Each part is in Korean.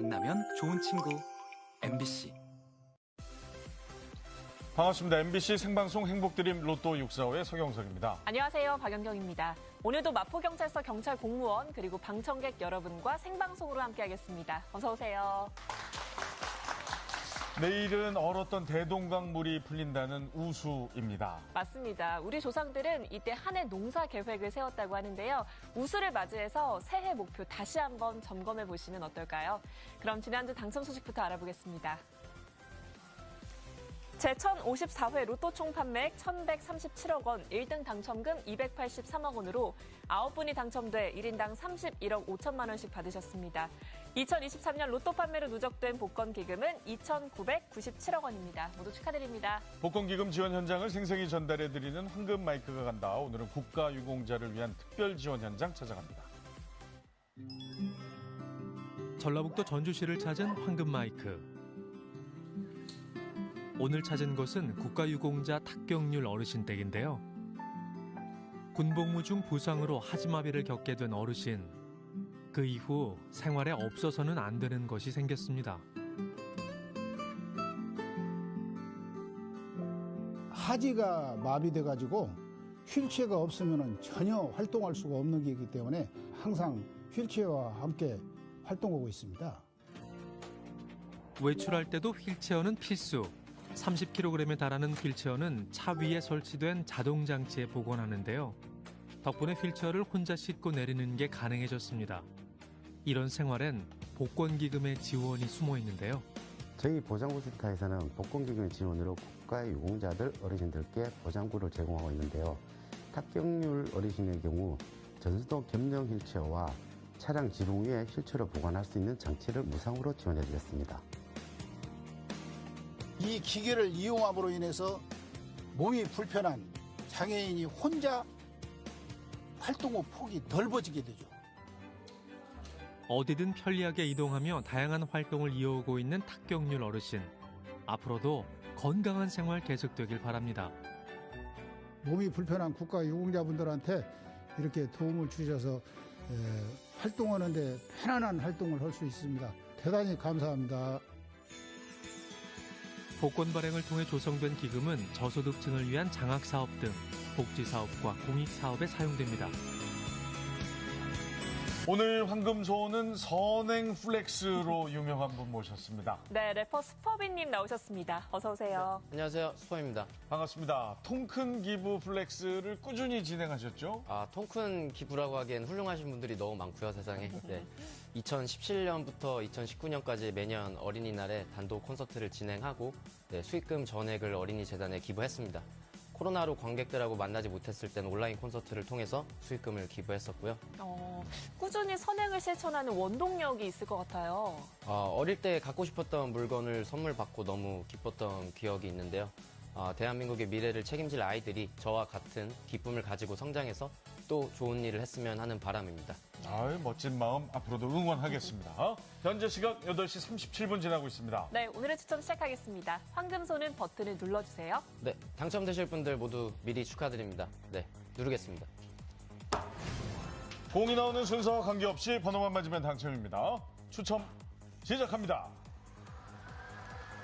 만나면 좋은 친구 MBC 반갑습니다. MBC 생방송 행복드림 로또 645의 서경석입니다. 안녕하세요. 박연경입니다. 오늘도 마포경찰서 경찰 공무원 그리고 방청객 여러분과 생방송으로 함께하겠습니다. 어서 오세요. 내일은 얼었던 대동강 물이 풀린다는 우수입니다. 맞습니다. 우리 조상들은 이때 한 해 농사 계획을 세웠다고 하는데요. 우수를 맞이해서 새해 목표 다시 한번 점검해 보시면 어떨까요? 그럼 지난주 당첨 소식부터 알아보겠습니다. 제1054회 로또 총 판매액 1137억 원, 1등 당첨금 283억 원으로 9분이 당첨돼 1인당 31억 5천만 원씩 받으셨습니다. 2023년 로또 판매로 누적된 복권 기금은 2,997억 원입니다. 모두 축하드립니다. 복권 기금 지원 현장을 생생히 전달해드리는 황금 마이크가 간다. 오늘은 국가유공자를 위한 특별 지원 현장 찾아갑니다. 전라북도 전주시를 찾은 황금 마이크. 오늘 찾은 곳은 국가유공자 탁경률 어르신 댁인데요. 군복무 중 부상으로 하지마비를 겪게 된 어르신. 그 이후 생활에 없어서는 안 되는 것이 생겼습니다. 하지가 마비돼 가지고 휠체어가 없으면 전혀 활동할 수가 없는 게이기 때문에 항상 휠체어와 함께 활동하고 있습니다. 외출할 때도 휠체어는 필수. 30kg에 달하는 휠체어는 차 위에 설치된 자동 장치에 복원하는데요. 덕분에 휠체어를 혼자 싣고 내리는 게 가능해졌습니다. 이런 생활엔 복권기금의 지원이 숨어 있는데요. 저희 보장구센터에서는 복권기금 지원으로 국가의 유공자들 어르신들께 보장구를 제공하고 있는데요. 탁경률 어르신의 경우 전수도 겸용 휠체어와 차량 지붕 위에 휠체어를 보관할 수 있는 장치를 무상으로 지원해 드렸습니다. 이 기계를 이용함으로 인해서 몸이 불편한 장애인이 혼자 활동의 폭이 넓어지게 되죠. 어디든 편리하게 이동하며 다양한 활동을 이어오고 있는 탁경률 어르신. 앞으로도 건강한 생활 계속되길 바랍니다. 몸이 불편한 국가 유공자분들한테 이렇게 도움을 주셔서 에, 활동하는데 편안한 활동을 할 수 있습니다. 대단히 감사합니다. 복권 발행을 통해 조성된 기금은 저소득층을 위한 장학사업 등 복지사업과 공익사업에 사용됩니다. 오늘 황금소는 선행 flex로 유명한 분 모셨습니다. 네, 래퍼 슈퍼비님 나오셨습니다. 어서 오세요. 안녕하세요. 슈퍼비입니다. 반갑습니다. 통큰 기부 flex를 꾸준히 진행하셨죠? 아, 통큰 기부라고 하기엔 훌륭하신 분들이 너무 많고요, 세상에. 네. 2017년부터 2019년까지 매년 어린이날에 단독 콘서트를 진행하고 네, 수익금 전액을 어린이 재단에 기부했습니다. 코로나로 관객들하고 만나지 못했을 때는 온라인 콘서트를 통해서 수익금을 기부했었고요. 어, 꾸준히 선행을 실천하는 원동력이 있을 것 같아요. 어, 어릴 때 갖고 싶었던 물건을 선물 받고 너무 기뻤던 기억이 있는데요. 어, 대한민국의 미래를 책임질 아이들이 저와 같은 기쁨을 가지고 성장해서 또 좋은 일을 했으면 하는 바람입니다. 아유, 멋진 마음 앞으로도 응원하겠습니다. 현재 시각 8시 37분 지나고 있습니다. 네, 오늘의 추첨 시작하겠습니다. 황금소는 버튼을 눌러주세요. 네, 당첨되실 분들 모두 미리 축하드립니다. 네, 누르겠습니다. 공이 나오는 순서와 관계없이 번호만 맞으면 당첨입니다. 추첨 시작합니다.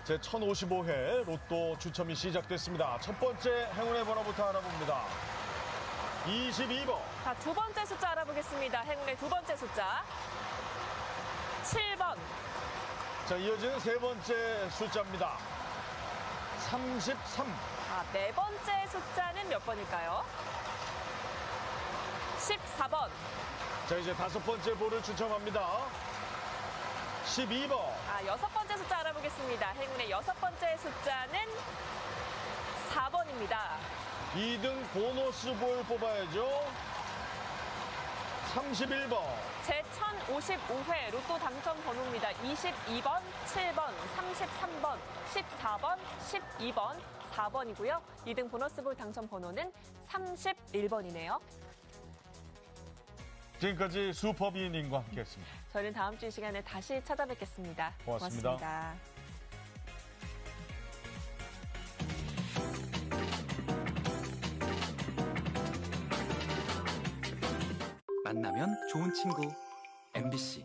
제 1055회 로또 추첨이 시작됐습니다. 첫 번째 행운의 번호부터 알아봅니다. 22번, 자, 두 번째 숫자 알아보겠습니다. 행운의 두 번째 숫자. 7번. 자, 이어지는 세 번째 숫자입니다. 33, 아, 네 번째 숫자는 몇 번일까요? 14번. 자, 이제 다섯 번째 볼을 추첨합니다. 12번, 아, 여섯 번째 숫자 알아보겠습니다. 행운의 여섯 번째 숫자는 4번입니다. 2등 보너스 볼 뽑아야죠. 31번, 제 1055회 로또 당첨 번호입니다. 22번, 7번, 33번, 14번, 12번, 4번이고요. 2등 보너스볼 당첨 번호는 31번이네요. 지금까지 슈퍼비님과 함께했습니다. 저희는 다음 주 이 시간에 다시 찾아뵙겠습니다. 고맙습니다. 고맙습니다. 만나면 좋은 친구. MBC